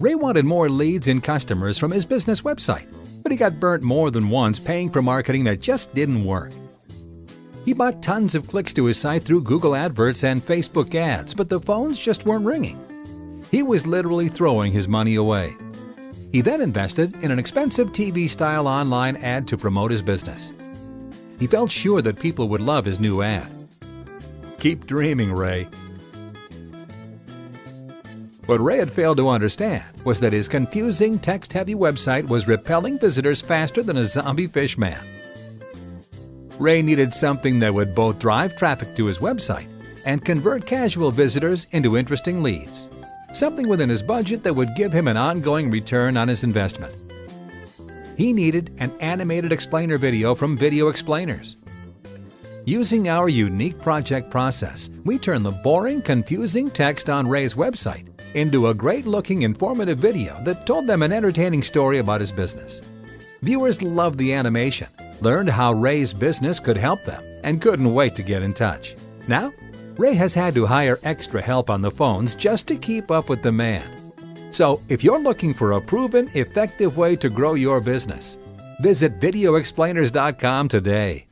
Ray wanted more leads and customers from his business website, but he got burnt more than once paying for marketing that just didn't work. He bought tons of clicks to his site through Google AdWords and Facebook ads, but the phones just weren't ringing. He was literally throwing his money away. He then invested in an expensive TV-style online ad to promote his business. He felt sure that people would love his new ad. Keep dreaming, Ray. What Ray had failed to understand was that his confusing, text-heavy website was repelling visitors faster than a zombie fish man. Ray needed something that would both drive traffic to his website and convert casual visitors into interesting leads. Something within his budget that would give him an ongoing return on his investment. He needed an animated explainer video from Video Explainers. Using our unique project process, we turn the boring, confusing text on Ray's website into a great-looking, informative video that told them an entertaining story about his business. Viewers loved the animation, learned how Ray's business could help them, and couldn't wait to get in touch. Now, Ray has had to hire extra help on the phones just to keep up with the demand. So, if you're looking for a proven, effective way to grow your business, visit VideoExplainers.com today.